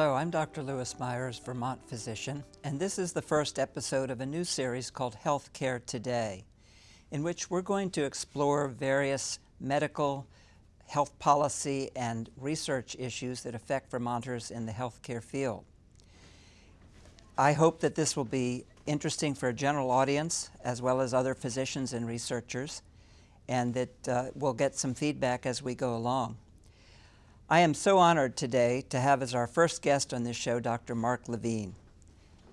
Hello, I'm Dr. Lewis Myers, Vermont physician, and this is the first episode of a new series called Healthcare Today, in which we're going to explore various medical, health policy, and research issues that affect Vermonters in the healthcare field. I hope that this will be interesting for a general audience as well as other physicians and researchers, and that uh, we'll get some feedback as we go along. I am so honored today to have as our first guest on this show Dr. Mark Levine.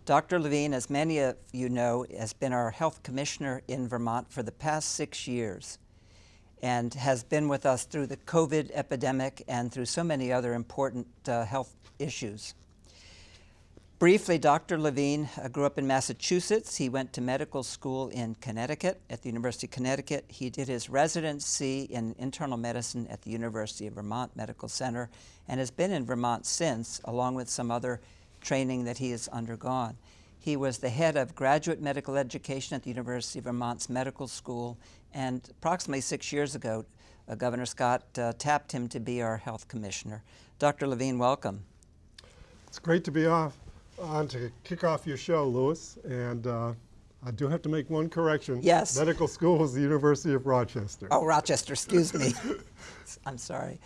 Dr. Levine, as many of you know, has been our health commissioner in Vermont for the past six years and has been with us through the COVID epidemic and through so many other important uh, health issues. Briefly, Dr. Levine uh, grew up in Massachusetts. He went to medical school in Connecticut at the University of Connecticut. He did his residency in internal medicine at the University of Vermont Medical Center and has been in Vermont since, along with some other training that he has undergone. He was the head of graduate medical education at the University of Vermont's Medical School, and approximately six years ago, uh, Governor Scott uh, tapped him to be our health commissioner. Dr. Levine, welcome. It's great to be off on to kick off your show, Lewis, and uh, I do have to make one correction. Yes. Medical school is the University of Rochester. Oh, Rochester, excuse me. I'm sorry.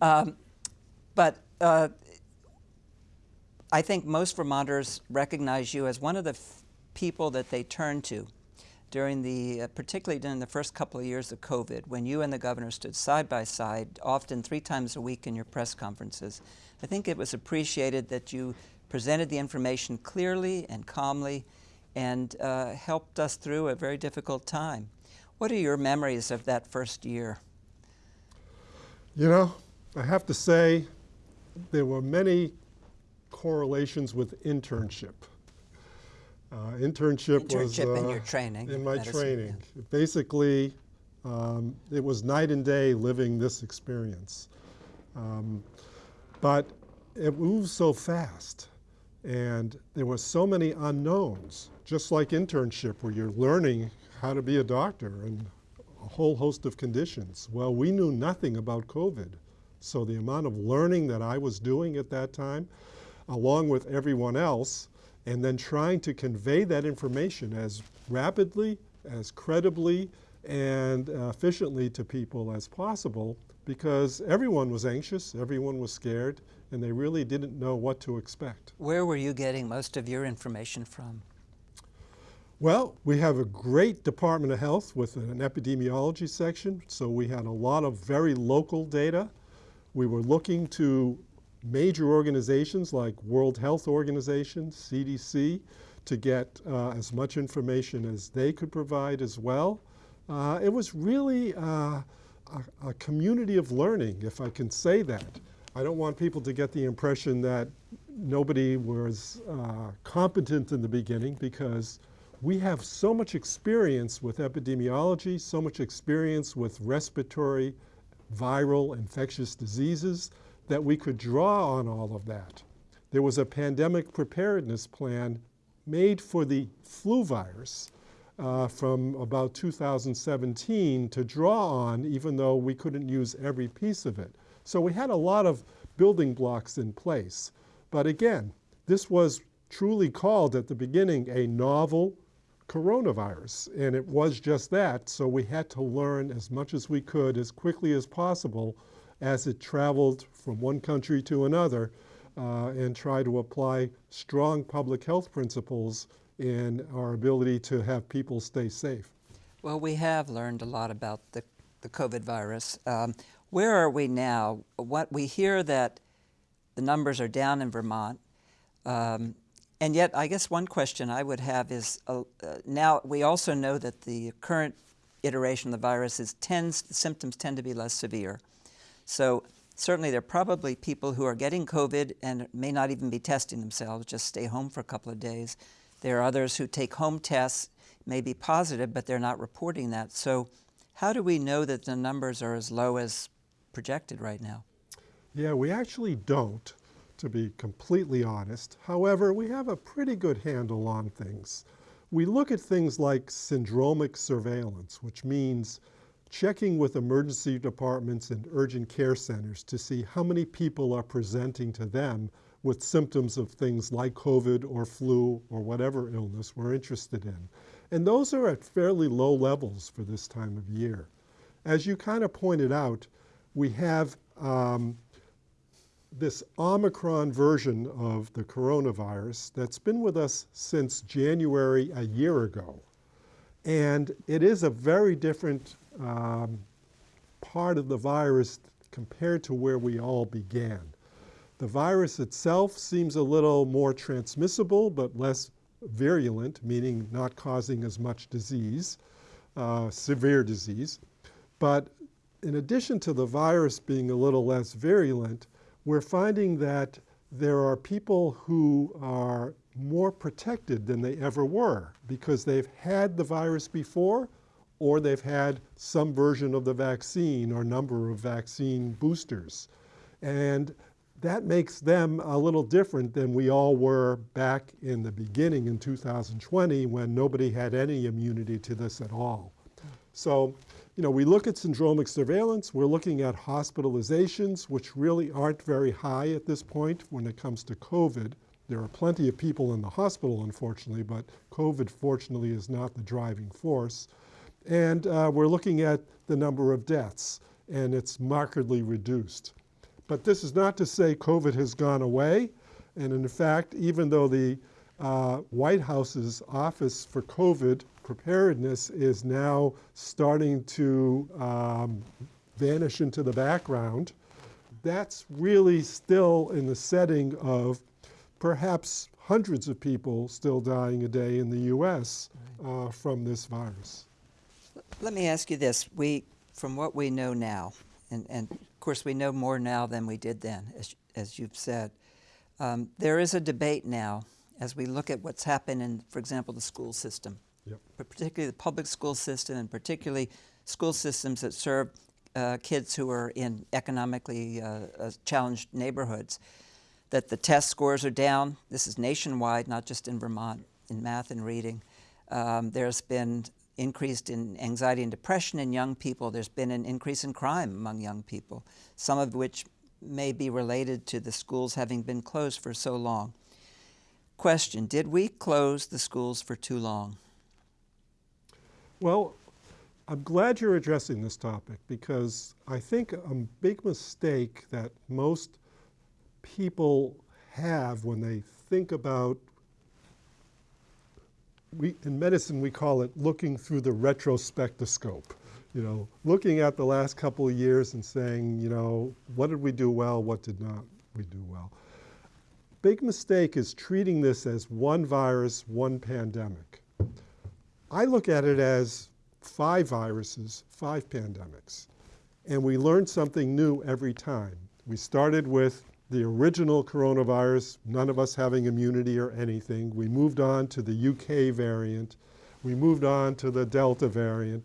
Um, but uh, I think most Vermonters recognize you as one of the people that they turn to during the, uh, particularly during the first couple of years of COVID, when you and the governor stood side by side, often three times a week in your press conferences. I think it was appreciated that you presented the information clearly and calmly, and uh, helped us through a very difficult time. What are your memories of that first year? You know, I have to say there were many correlations with internship. Uh, internship, internship was uh, in your training. In my medicine, training. Yeah. Basically, um, it was night and day living this experience. Um, but it moves so fast. And there were so many unknowns, just like internship, where you're learning how to be a doctor and a whole host of conditions. Well, we knew nothing about COVID. So the amount of learning that I was doing at that time, along with everyone else, and then trying to convey that information as rapidly, as credibly, and efficiently to people as possible because everyone was anxious, everyone was scared, and they really didn't know what to expect. Where were you getting most of your information from? Well, we have a great Department of Health with an epidemiology section, so we had a lot of very local data. We were looking to major organizations like World Health Organization, CDC, to get uh, as much information as they could provide as well. Uh, it was really uh, a, a community of learning, if I can say that. I don't want people to get the impression that nobody was uh, competent in the beginning because we have so much experience with epidemiology, so much experience with respiratory, viral, infectious diseases that we could draw on all of that. There was a pandemic preparedness plan made for the flu virus uh, from about 2017 to draw on even though we couldn't use every piece of it. So we had a lot of building blocks in place. But again, this was truly called at the beginning a novel coronavirus, and it was just that. So we had to learn as much as we could as quickly as possible as it traveled from one country to another uh, and try to apply strong public health principles in our ability to have people stay safe. Well, we have learned a lot about the, the COVID virus. Um, where are we now? What we hear that the numbers are down in Vermont, um, and yet I guess one question I would have is uh, uh, now we also know that the current iteration of the virus is tends the symptoms tend to be less severe. So certainly there are probably people who are getting COVID and may not even be testing themselves, just stay home for a couple of days. There are others who take home tests, may be positive, but they're not reporting that. So how do we know that the numbers are as low as projected right now? Yeah, we actually don't, to be completely honest. However, we have a pretty good handle on things. We look at things like syndromic surveillance, which means checking with emergency departments and urgent care centers to see how many people are presenting to them with symptoms of things like COVID or flu or whatever illness we're interested in. And those are at fairly low levels for this time of year. As you kind of pointed out, we have um, this Omicron version of the coronavirus that's been with us since January a year ago. And it is a very different um, part of the virus compared to where we all began. The virus itself seems a little more transmissible but less virulent, meaning not causing as much disease, uh, severe disease. But in addition to the virus being a little less virulent, we're finding that there are people who are more protected than they ever were because they've had the virus before or they've had some version of the vaccine or number of vaccine boosters. And that makes them a little different than we all were back in the beginning in 2020 when nobody had any immunity to this at all. So, you know, we look at syndromic surveillance, we're looking at hospitalizations, which really aren't very high at this point when it comes to COVID. There are plenty of people in the hospital, unfortunately, but COVID, fortunately, is not the driving force. And uh, we're looking at the number of deaths, and it's markedly reduced. But this is not to say COVID has gone away. And in fact, even though the uh, White House's Office for COVID Preparedness is now starting to um, vanish into the background, that's really still in the setting of perhaps hundreds of people still dying a day in the US uh, from this virus. Let me ask you this. We, from what we know now, and, and of course we know more now than we did then, as, as you've said, um, there is a debate now as we look at what's happened in, for example, the school system, Yep. but particularly the public school system and particularly school systems that serve uh, kids who are in economically uh, uh, challenged neighborhoods, that the test scores are down. This is nationwide, not just in Vermont, in math and reading. Um, there's been increased in anxiety and depression in young people. There's been an increase in crime among young people, some of which may be related to the schools having been closed for so long. Question, did we close the schools for too long? Well, I'm glad you're addressing this topic because I think a big mistake that most people have when they think about we, in medicine we call it looking through the retrospectoscope you know looking at the last couple of years and saying you know what did we do well what did not we do well? Big mistake is treating this as one virus one pandemic. I look at it as five viruses five pandemics and we learn something new every time. We started with the original coronavirus, none of us having immunity or anything. We moved on to the UK variant. We moved on to the Delta variant.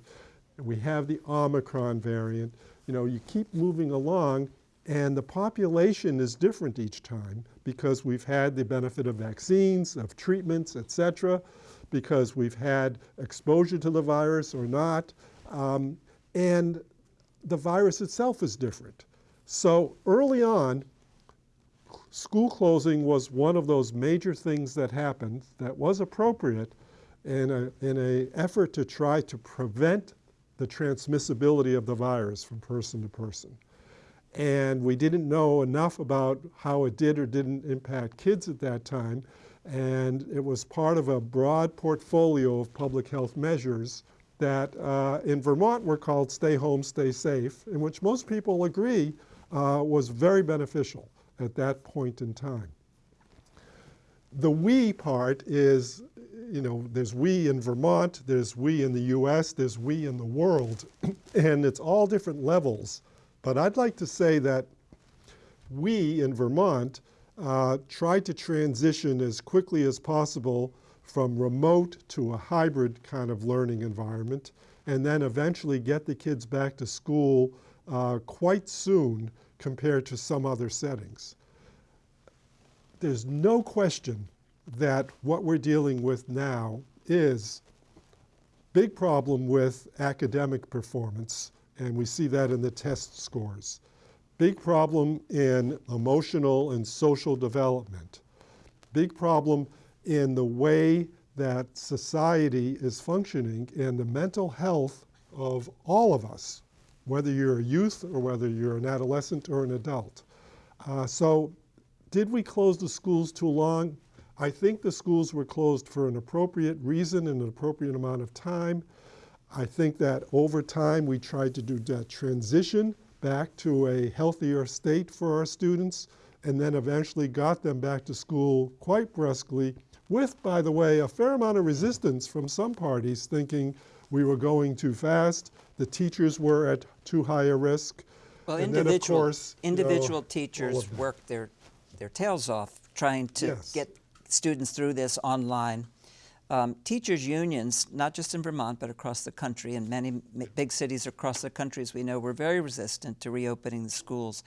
We have the Omicron variant. You know, you keep moving along and the population is different each time because we've had the benefit of vaccines, of treatments, et cetera, because we've had exposure to the virus or not. Um, and the virus itself is different. So early on, school closing was one of those major things that happened that was appropriate in an in a effort to try to prevent the transmissibility of the virus from person to person. And we didn't know enough about how it did or didn't impact kids at that time. And it was part of a broad portfolio of public health measures that uh, in Vermont were called Stay Home, Stay Safe, in which most people agree uh, was very beneficial at that point in time. The we part is, you know, there's we in Vermont, there's we in the US, there's we in the world, and it's all different levels. But I'd like to say that we in Vermont uh, tried to transition as quickly as possible from remote to a hybrid kind of learning environment, and then eventually get the kids back to school uh, quite soon compared to some other settings. There's no question that what we're dealing with now is big problem with academic performance, and we see that in the test scores. big problem in emotional and social development, big problem in the way that society is functioning and the mental health of all of us, whether you're a youth or whether you're an adolescent or an adult. Uh, so did we close the schools too long? I think the schools were closed for an appropriate reason and an appropriate amount of time. I think that over time we tried to do that transition back to a healthier state for our students and then eventually got them back to school quite brusquely with, by the way, a fair amount of resistance from some parties thinking we were going too fast, the teachers were at too high a risk. Well, and individual, course, you know, individual teachers that. their, their tails off trying to Yes. get students through this online. Um, teachers' unions, not just in Vermont, but across the country, and many big cities across the country, as we know, were very resistant to reopening the schools.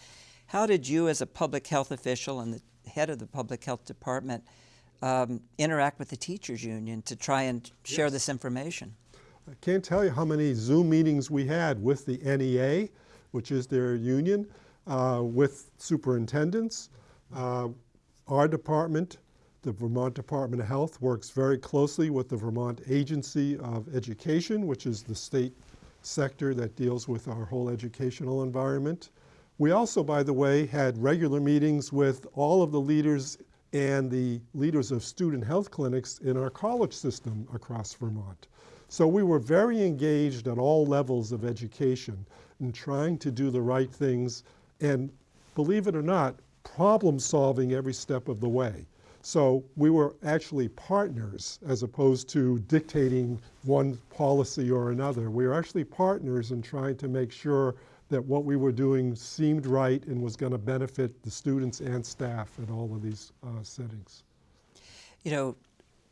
How did you, as a public health official and the head of the public health department, um, interact with the teachers' union to try and share this information? I can't tell you how many Zoom meetings we had with the NEA, which is their union, uh, with superintendents. Uh, our department, the Vermont Department of Health, works very closely with the Vermont Agency of Education, which is the state sector that deals with our whole educational environment. We also, by the way, had regular meetings with all of the leaders and the leaders of student health clinics in our college system across Vermont. So we were very engaged at all levels of education in trying to do the right things and, believe it or not, problem solving every step of the way. So we were actually partners as opposed to dictating one policy or another. We were actually partners in trying to make sure that what we were doing seemed right and was going to benefit the students and staff in all of these uh, settings. You know,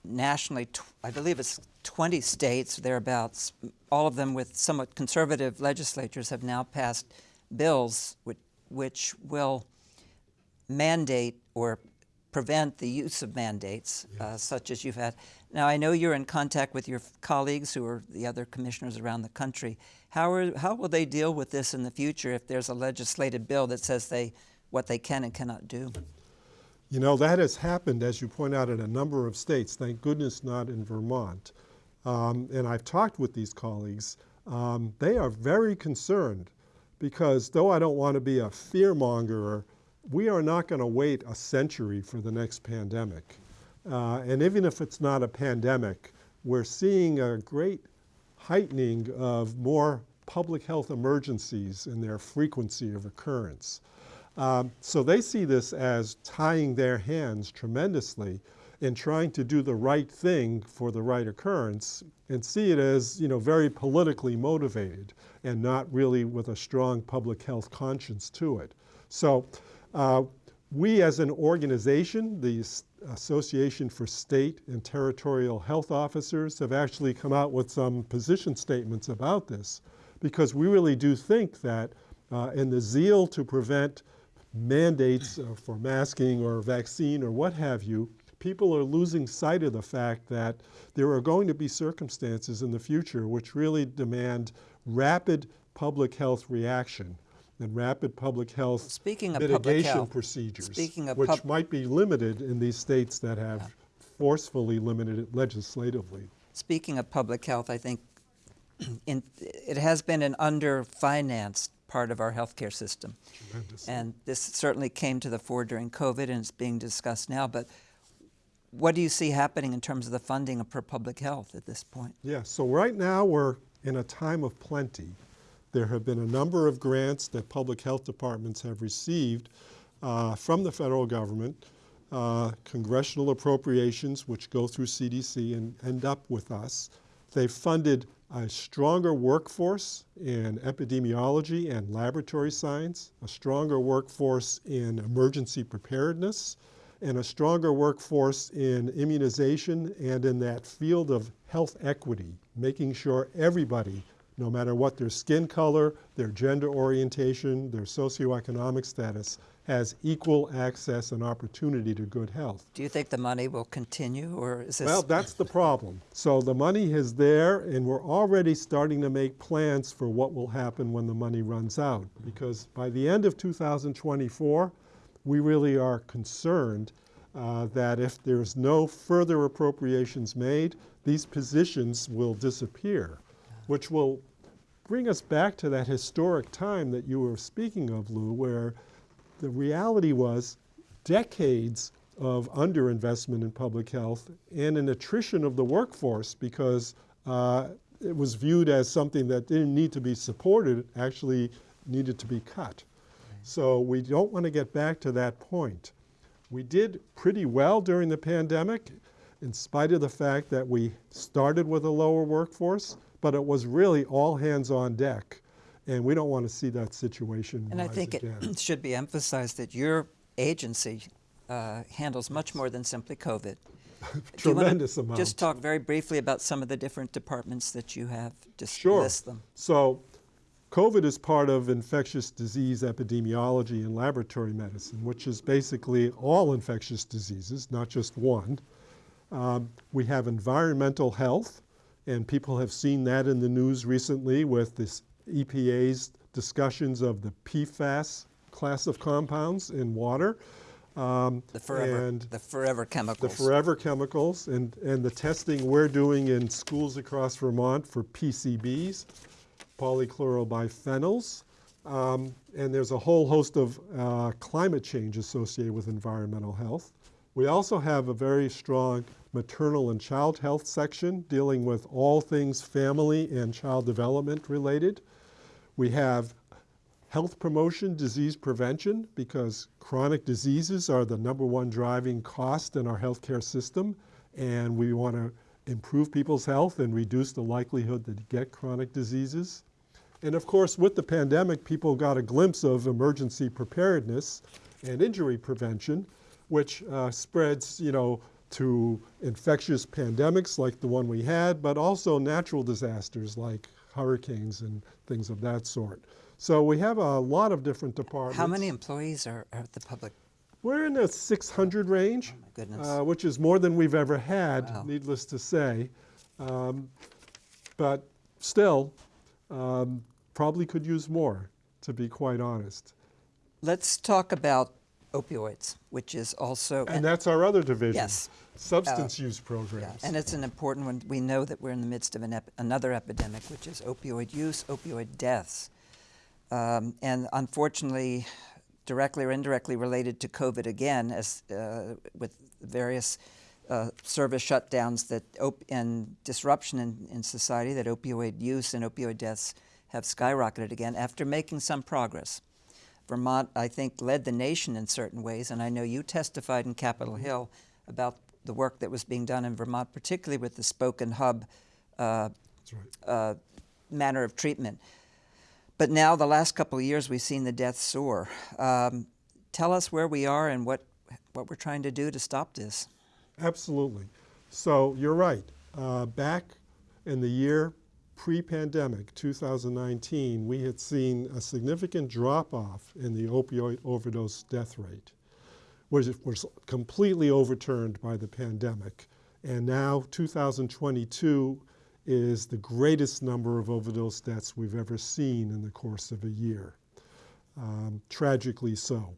nationally, I believe it's 20 states, thereabouts, all of them with somewhat conservative legislatures, have now passed bills which, which will mandate or prevent the use of mandates, uh, such as you've had. Now, I know you're in contact with your colleagues who are the other commissioners around the country. How, are, how will they deal with this in the future if there's a legislative bill that says they, what they can and cannot do? You know, that has happened, as you point out, in a number of states. Thank goodness not in Vermont. Um, and I've talked with these colleagues. Um, they are very concerned because, though I don't want to be a fearmonger, we are not going to wait a century for the next pandemic. Uh, and even if it's not a pandemic, we're seeing a great heightening of more public health emergencies in their frequency of occurrence. Um, so they see this as tying their hands tremendously in trying to do the right thing for the right occurrence and see it as you know very politically motivated and not really with a strong public health conscience to it. So uh, we as an organization, the Association for State and Territorial Health Officers, have actually come out with some position statements about this because we really do think that uh, in the zeal to prevent mandates uh, for masking or vaccine or what have you, people are losing sight of the fact that there are going to be circumstances in the future which really demand rapid public health reaction and rapid public health Speaking of public mitigation health, procedures, speaking of which might be limited in these states that have forcefully limited it legislatively. Speaking of public health, I think in, it has been an underfinanced part of our healthcare system. Tremendous. And this certainly came to the fore during COVID and it's being discussed now. But what do you see happening in terms of the funding for public health at this point? Yeah, so right now we're in a time of plenty. There have been a number of grants that public health departments have received uh, from the federal government, uh, congressional appropriations, which go through CDC and end up with us. They've funded a stronger workforce in epidemiology and laboratory science, a stronger workforce in emergency preparedness, and a stronger workforce in immunization and in that field of health equity, making sure everybody, no matter what their skin color, their gender orientation, their socioeconomic status, has equal access and opportunity to good health. Do you think the money will continue, or is this? Well, that's the problem. So the money is there, and we're already starting to make plans for what will happen when the money runs out. Because by the end of 2024, we really are concerned uh, that if there's no further appropriations made, these positions will disappear, which will bring us back to that historic time that you were speaking of, Lou, where the reality was decades of underinvestment in public health and an attrition of the workforce because uh, it was viewed as something that didn't need to be supported, actually needed to be cut. So we don't want to get back to that point. We did pretty well during the pandemic in spite of the fact that we started with a lower workforce, but it was really all hands on deck. And we don't want to see that situation And I think again. it should be emphasized that your agency uh, handles much more than simply COVID. Do you wanna Tremendous amount. Just talk very briefly about some of the different departments that you have. Just Sure. list them. So COVID is part of infectious disease epidemiology and laboratory medicine, which is basically all infectious diseases, not just one. Um, we have environmental health, and people have seen that in the news recently with this EPA's discussions of the PFAS class of compounds in water. Um, The forever, and the forever the chemicals. forever chemicals and, and the testing we're doing in schools across Vermont for PCBs, polychlorobiphenyls. Um, and there's a whole host of uh, climate change associated with environmental health. We also have a very strong maternal and child health section dealing with all things family and child development related. We have health promotion, disease prevention, because chronic diseases are the number one driving cost in our healthcare system, and we want to improve people's health and reduce the likelihood that they get chronic diseases. And of course, with the pandemic, people got a glimpse of emergency preparedness and injury prevention, which uh, spreads, you know, to infectious pandemics like the one we had, but also natural disasters like hurricanes and things of that sort. So we have a lot of different departments. How many employees are, are at the public? We're in the 600 range, my goodness. uh, which is more than we've ever had, Wow. needless to say. Um, but still, um, probably could use more, to be quite honest. Let's talk about opioids, which is also And that's our other division. Yes. Substance use Yeah, programs. and it's an important one. We know that we're in the midst of an ep- another epidemic, which is opioid use, opioid deaths. Um, and unfortunately, directly or indirectly related to COVID again, as uh, with various uh, service shutdowns that op- and disruption in, in society, that opioid use and opioid deaths have skyrocketed again after making some progress. Vermont, I think, led the nation in certain ways, and I know you testified in Capitol Hill about the work that was being done in Vermont, particularly with the spoke and hub uh, right. uh, manner of treatment. But now, the last couple of years, we've seen the death soar. Um, tell us where we are and what, what we're trying to do to stop this. Absolutely. So you're right. Uh, back in the year pre-pandemic, 2019, we had seen a significant drop-off in the opioid overdose death rate, which was completely overturned by the pandemic. And now 2022 is the greatest number of overdose deaths we've ever seen in the course of a year. Um, tragically so.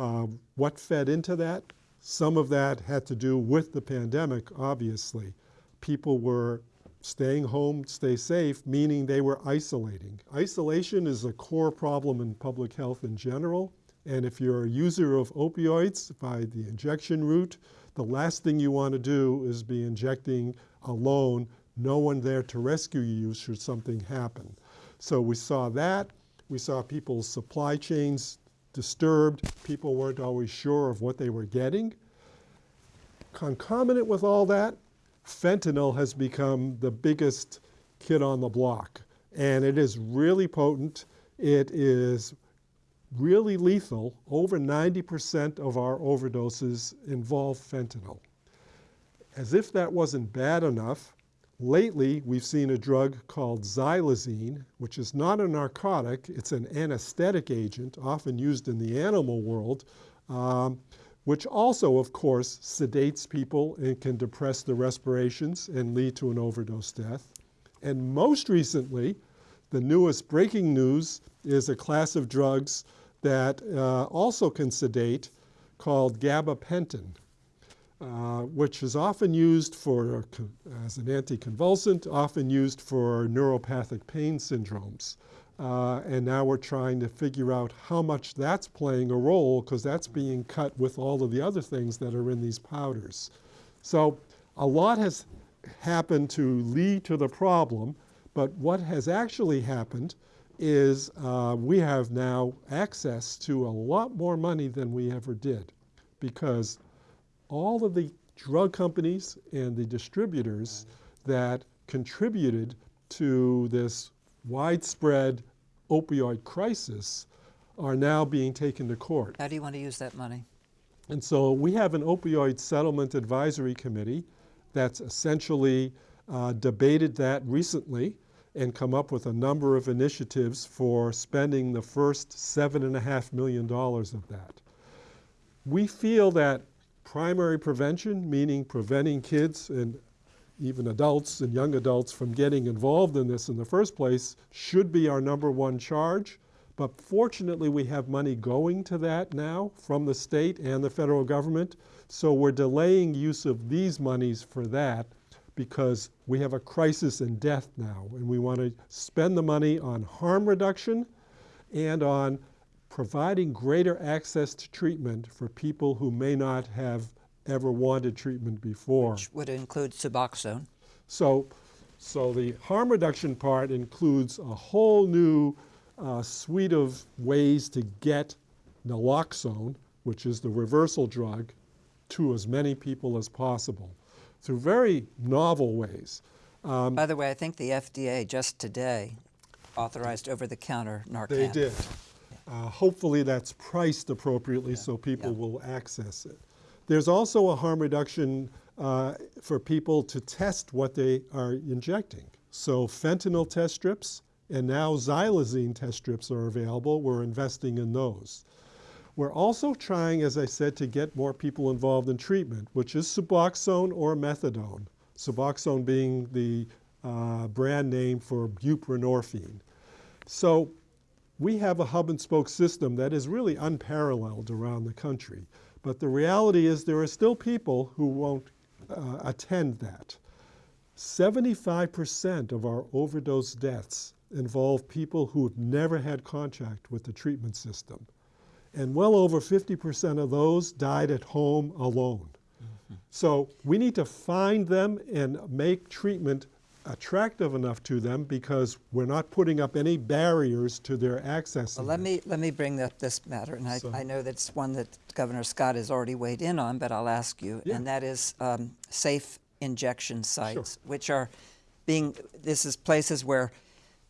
Uh, what fed into that? Some of that had to do with the pandemic, obviously. People were staying home, stay safe, meaning they were isolating. Isolation is a core problem in public health in general. And if you're a user of opioids by the injection route, the last thing you want to do is be injecting alone, no one there to rescue you should something happen. So we saw that. We saw people's supply chains disturbed. People weren't always sure of what they were getting. Concomitant with all that, fentanyl has become the biggest kid on the block. And it is really potent. It is really lethal. Over 90% of our overdoses involve fentanyl. As if that wasn't bad enough, lately, we've seen a drug called xylazine, which is not a narcotic, it's an anesthetic agent, often used in the animal world, um, which also, of course, sedates people and can depress the respirations and lead to an overdose death. And most recently, the newest breaking news is a class of drugs that uh, also can sedate called gabapentin, uh, which is often used for, as an anticonvulsant, often used for neuropathic pain syndromes. Uh, and now we're trying to figure out how much that's playing a role because that's being cut with all of the other things that are in these powders. So a lot has happened to lead to the problem, but what has actually happened is uh, we have now access to a lot more money than we ever did because all of the drug companies and the distributors that contributed to this widespread opioid crisis are now being taken to court. How do you want to use that money? And so we have an opioid settlement advisory committee that's essentially uh, debated that recently and come up with a number of initiatives for spending the first seven and a half million dollars of that. We feel that primary prevention, meaning preventing kids and even adults and young adults from getting involved in this in the first place, should be our number one charge. But fortunately, we have money going to that now from the state and the federal government. So we're delaying use of these monies for that because we have a crisis in death now. And we want to spend the money on harm reduction and on providing greater access to treatment for people who may not have ever wanted treatment before. Which would include Suboxone. So, so the harm reduction part includes a whole new uh, suite of ways to get naloxone, which is the reversal drug, to as many people as possible through very novel ways. Um, By the way, I think the FDA just today authorized over-the-counter Narcan. They did. Uh, hopefully that's priced appropriately yeah. so people yeah. will access it. There's also a harm reduction uh, for people to test what they are injecting. So fentanyl test strips and now xylazine test strips are available. We're investing in those. We're also trying, as I said, to get more people involved in treatment, which is Suboxone or methadone. Suboxone being the uh, brand name for buprenorphine. So we have a hub and spoke system that is really unparalleled around the country. But the reality is there are still people who won't uh, attend that. 75% of our overdose deaths involve people who have never had contact with the treatment system. And well over 50% of those died at home alone. Mm -hmm. So we need to find them and make treatment attractive enough to them because we're not putting up any barriers to their access. Well, let me let me bring up this matter, and I, so. I know that's one that Governor Scott has already weighed in on, but I'll ask you, yeah. and that is um, safe injection sites, sure. which are being. This is places where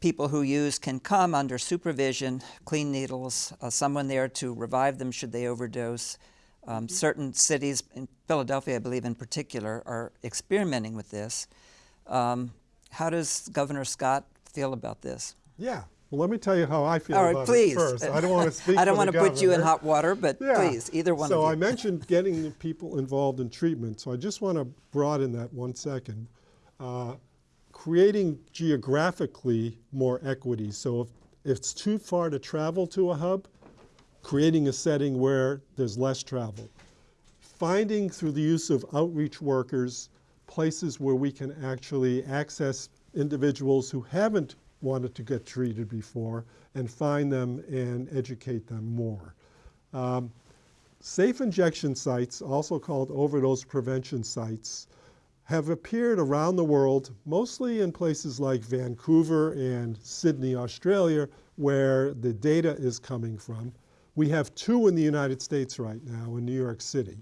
people who use can come under supervision, clean needles, uh, someone there to revive them should they overdose. Um, mm -hmm. Certain cities, in Philadelphia, I believe in particular, are experimenting with this. Um, how does Governor Scott feel about this? Yeah. Well, let me tell you how I feel All right, about please. it first. I don't want to speak I don't want to put you in hot water, but yeah. please, either one so of you. So I mentioned getting people involved in treatment, so I just want to broaden that one second. Uh, creating geographically more equity. So if, if it's too far to travel to a hub, creating a setting where there's less travel. Finding through the use of outreach workers places where we can actually access individuals who haven't wanted to get treated before and find them and educate them more. Um, safe injection sites, also called overdose prevention sites, have appeared around the world, mostly in places like Vancouver and Sydney, Australia, where the data is coming from. We have two in the United States right now in New York City.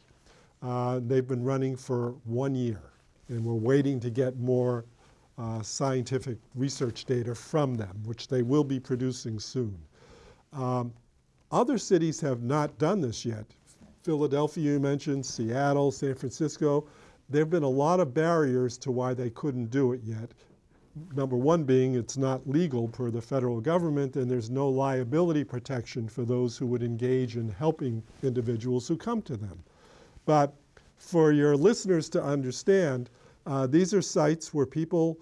Uh, they've been running for one year, and we're waiting to get more uh, scientific research data from them, which they will be producing soon. Um, other cities have not done this yet. Philadelphia, you mentioned, Seattle, San Francisco, there have been a lot of barriers to why they couldn't do it yet. Number one being it's not legal per the federal government and there's no liability protection for those who would engage in helping individuals who come to them. But for your listeners to understand, uh, these are sites where people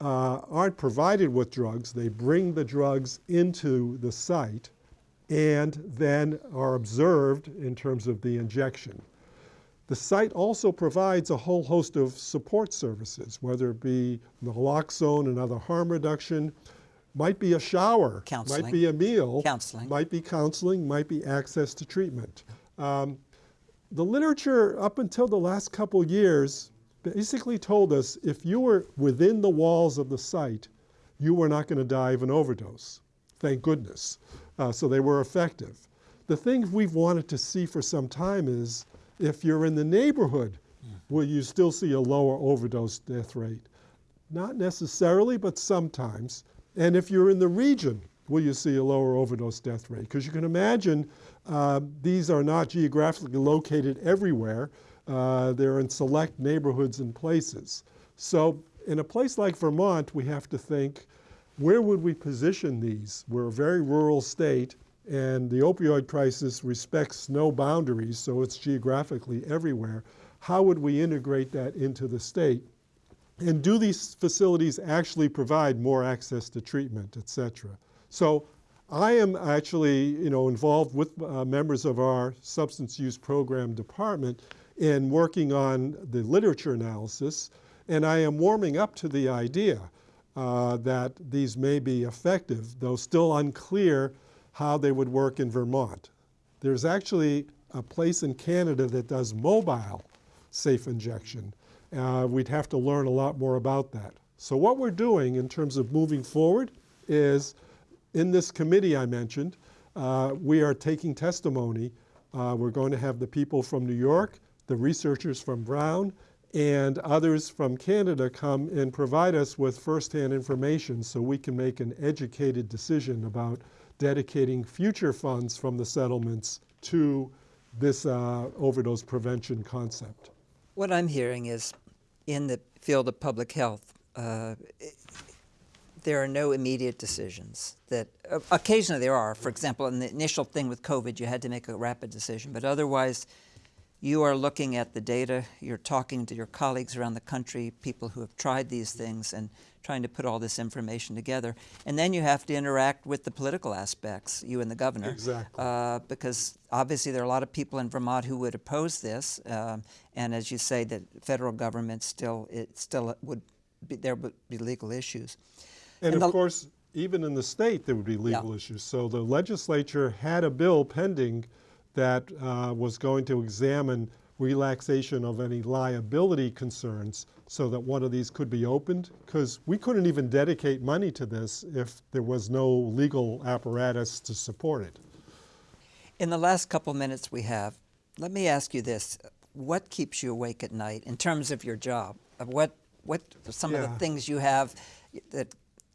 uh, aren't provided with drugs. They bring the drugs into the site and then are observed in terms of the injection. The site also provides a whole host of support services, whether it be naloxone and other harm reduction, might be a shower, Counseling. might be a meal, Counseling. might be counseling, might be access to treatment. Um, the literature up until the last couple years basically told us if you were within the walls of the site, you were not going to die of an overdose. Thank goodness. Uh, so they were effective. The thing we've wanted to see for some time is if you're in the neighborhood, will you still see a lower overdose death rate? Not necessarily, but sometimes. And if you're in the region, will you see a lower overdose death rate? Because you can imagine uh, these are not geographically located everywhere. Uh, they're in select neighborhoods and places. So in a place like Vermont, we have to think, where would we position these? We're a very rural state, and the opioid crisis respects no boundaries, so it's geographically everywhere. How would we integrate that into the state? And do these facilities actually provide more access to treatment, et cetera? So I am actually you know, involved with uh, members of our substance use program department in working on the literature analysis, and I am warming up to the idea uh, that these may be effective, though still unclear how they would work in Vermont. There's actually a place in Canada that does mobile safe injection. Uh, we'd have to learn a lot more about that. So what we're doing in terms of moving forward is in this committee I mentioned, uh, we are taking testimony. Uh, we're going to have the people from New York, the researchers from Brown, and others from Canada come and provide us with firsthand information so we can make an educated decision about dedicating future funds from the settlements to this uh, overdose prevention concept. What I'm hearing is in the field of public health, uh, there are no immediate decisions. That uh, occasionally there are. For example, in the initial thing with COVID, you had to make a rapid decision, but otherwise, you are looking at the data. You're talking to your colleagues around the country, people who have tried these things, and trying to put all this information together. And then you have to interact with the political aspects, you and the governor. Exactly. Uh, because obviously there are a lot of people in Vermont who would oppose this. Um, and as you say, the federal government still, it still would be, there would be legal issues. And, And of course, even in the state, there would be legal Yeah. issues. So the legislature had a bill pending that uh, was going to examine relaxation of any liability concerns so that one of these could be opened. Because we couldn't even dedicate money to this if there was no legal apparatus to support it. In the last couple minutes we have, let me ask you this. What keeps you awake at night in terms of your job? What, what some of the things you have that,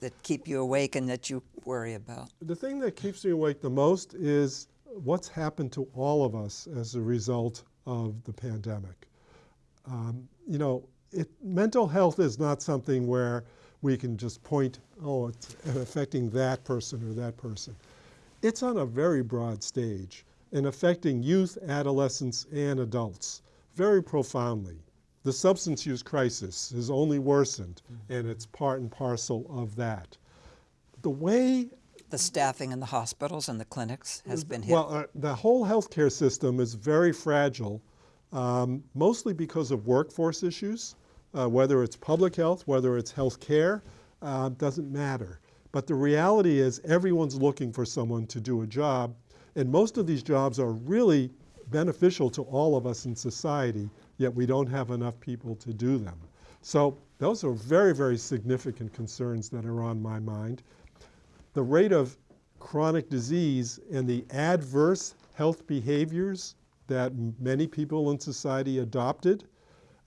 that keep you awake and that you worry about? The thing that keeps me awake the most is what's happened to all of us as a result of the pandemic. Um, you know, it, mental health is not something where we can just point, oh, it's affecting that person or that person. It's on a very broad stage and affecting youth, adolescents, and adults very profoundly. The substance use crisis has only worsened, and it's part and parcel of that. The way The staffing in the hospitals and the clinics has been hit. well, uh, the whole healthcare system is very fragile, um, mostly because of workforce issues. Uh, whether it's public health, whether it's health care, uh, doesn't matter. But the reality is everyone's looking for someone to do a job, and most of these jobs are really beneficial to all of us in society, yet we don't have enough people to do them. So those are very, very significant concerns that are on my mind the rate of chronic disease and the adverse health behaviors that many people in society adopted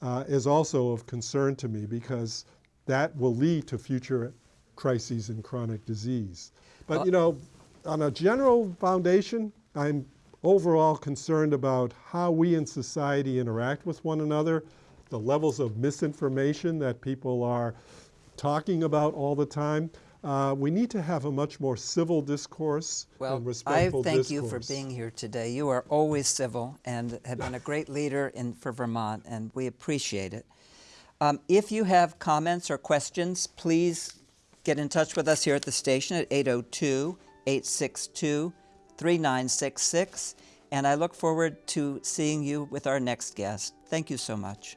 uh, is also of concern to me because that will lead to future crises in chronic disease. But you know, on a general foundation, I'm overall concerned about how we in society interact with one another, the levels of misinformation that people are talking about all the time. Uh, we need to have a much more civil discourse Well, and I respectful thank you for being here today. You are always civil and have been a great leader in, for Vermont, and we appreciate it. Um, if you have comments or questions, please get in touch with us here at the station at 802 862 3966. And I look forward to seeing you with our next guest. Thank you so much.